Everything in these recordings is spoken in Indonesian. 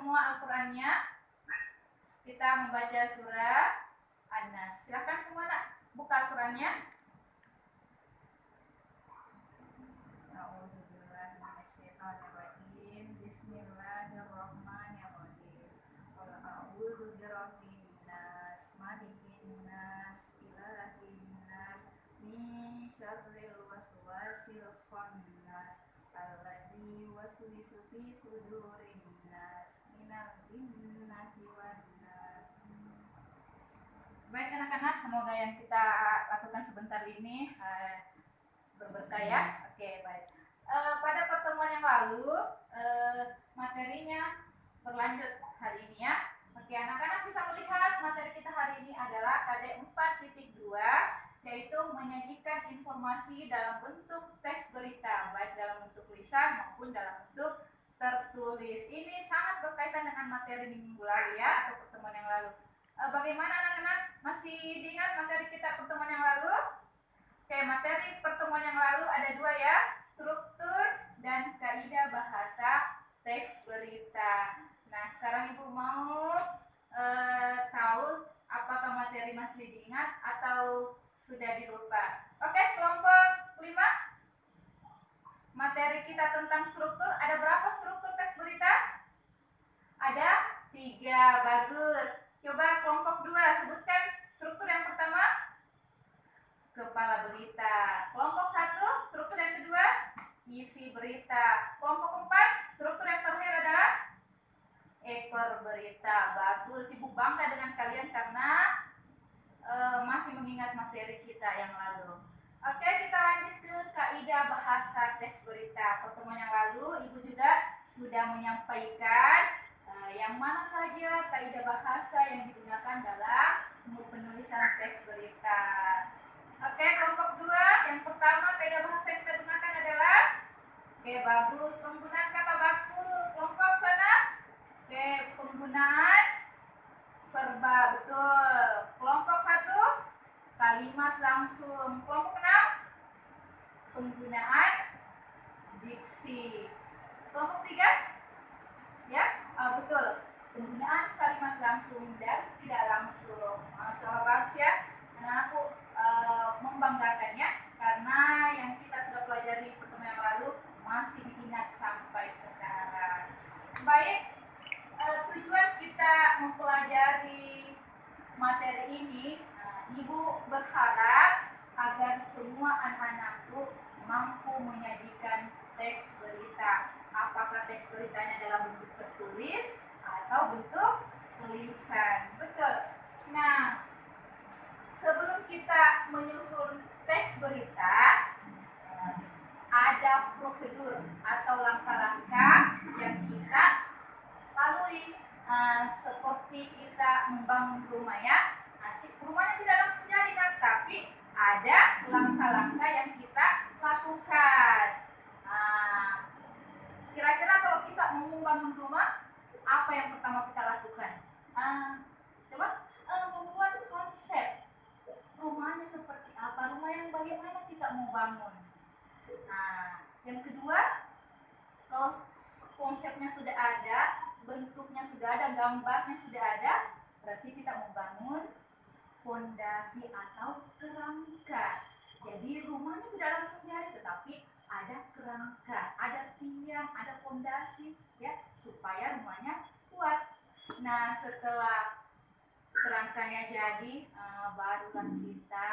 semua Al-Qur'annya? Kita membaca surah An-Nas. Silakan semua nak buka Al-Qur'annya. Bismillahirrahmanirrahim. A'udzu birabbin nas, malikin nas, ilahin nas, min waswasil khannas, alladzi waswisu fi sudurin nas, Baik anak-anak, semoga yang kita lakukan sebentar ini eh, berberkah ya. Oke, baik. Eh, pada pertemuan yang lalu eh, materinya berlanjut hari ini ya. Oke, anak-anak bisa melihat materi kita hari ini adalah KD 4.2 yaitu menyajikan informasi dalam bentuk teks berita baik dalam bentuk tulisan maupun dalam bentuk tertulis. Ini sangat berkaitan dengan materi di minggu lalu ya atau pertemuan yang lalu. Eh, bagaimana anak-anak? Masih diingat materi kita pertemuan yang lalu? Oke, materi pertemuan yang lalu ada dua ya struktur dan kaidah bahasa teks berita. Nah, sekarang Ibu mau e, tahu apakah materi masih diingat atau sudah dilupa. Oke, kelompok 5. Materi kita tentang struktur, ada berapa struktur teks berita? Ada tiga, bagus. Coba kelompok 2, sebutkan struktur yang pertama kepala berita. Kelompok satu, struktur yang kedua, isi berita. Kelompok empat, struktur yang terakhir adalah ekor berita. Bagus, ibu bangga dengan kalian karena e, masih mengingat materi kita yang lalu. Oke, kita lanjut ke kaidah bahasa teks berita. Pertemuan yang lalu, ibu juga sudah menyampaikan e, yang mana saja kaidah bahasa yang digunakan dalam penulisan teks berita. Oke, kelompok dua. Yang pertama, kaidah bahasa yang kita gunakan adalah Oke, bagus. Penggunaan kata baku. Kelompok sana. Oke, penggunaan verba. Betul. Kelompok kalimat langsung. Kelompok enam, penggunaan diksi. Kelompok tiga, ya, oh, betul. Penggunaan kalimat langsung dan tidak langsung. Masalah bagus ya. Anak-anakku Eh, membanggakannya karena yang kita sudah pelajari pertemuan yang lalu masih diingat sampai sekarang. Baik, uh, tujuan kita mempelajari materi ini, Ibu berharap agar semua anak-anakku mampu menyajikan teks berita. Apakah teks beritanya dalam bentuk tertulis atau bentuk tulisan? Betul. Nah, sebelum kita menyusun teks berita, ada prosedur atau langkah-langkah yang kita lalui uh, seperti kita membangun rumah ya. Nanti rumahnya tidak langsung jadi kan, tapi ada langkah-langkah yang kita lakukan. kira kira-kira kalau kita mau membangun rumah, apa yang pertama kita lakukan? Uh, coba uh, membuat konsep rumahnya seperti apa, rumah yang bagaimana kita mau bangun. Nah, yang kedua, kalau konsepnya sudah ada, bentuknya sudah ada, gambarnya sudah ada, berarti kita membangun fondasi atau kerangka. Jadi rumahnya tidak langsung jadi, tetapi ada kerangka, ada tiang, ada fondasi, ya, supaya rumahnya kuat. Nah, setelah kerangkanya jadi uh, barulah kita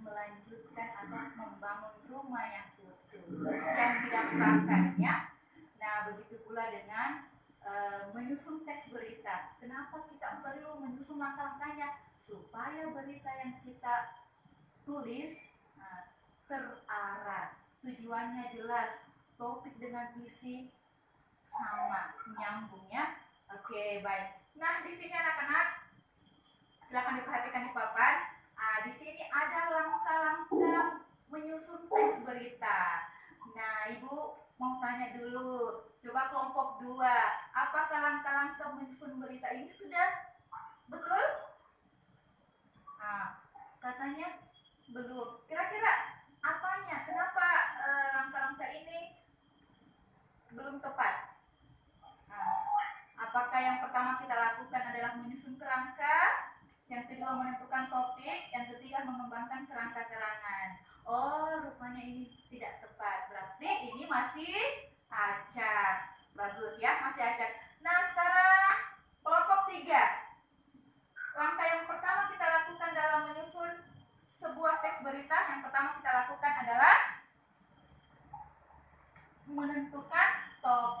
melanjutkan atau membangun rumah yang utuh yang didapatkannya nah begitu pula dengan uh, menyusun teks berita kenapa kita perlu menyusun langkah-langkahnya supaya berita yang kita tulis uh, terarah tujuannya jelas topik dengan isi sama nyambungnya oke baik nah di sini anak-anak Silahkan diperhatikan di papan. Ah, di sini ada langkah-langkah menyusun teks berita. Nah, Ibu mau tanya dulu. Coba kelompok dua. Apakah langkah-langkah menyusun berita ini sudah betul? Nah, katanya belum. Kira-kira apanya? Kenapa eh, langkah-langkah ini belum tepat? Nah, apakah kerangka, yang kedua menentukan topik, yang ketiga mengembangkan kerangka kerangan. Oh, rupanya ini tidak tepat. Berarti ini masih acak. Bagus ya, masih acak. Nah, sekarang kelompok tiga. Langkah yang pertama kita lakukan dalam menyusun berita, yang pertama kita lakukan adalah menentukan topik.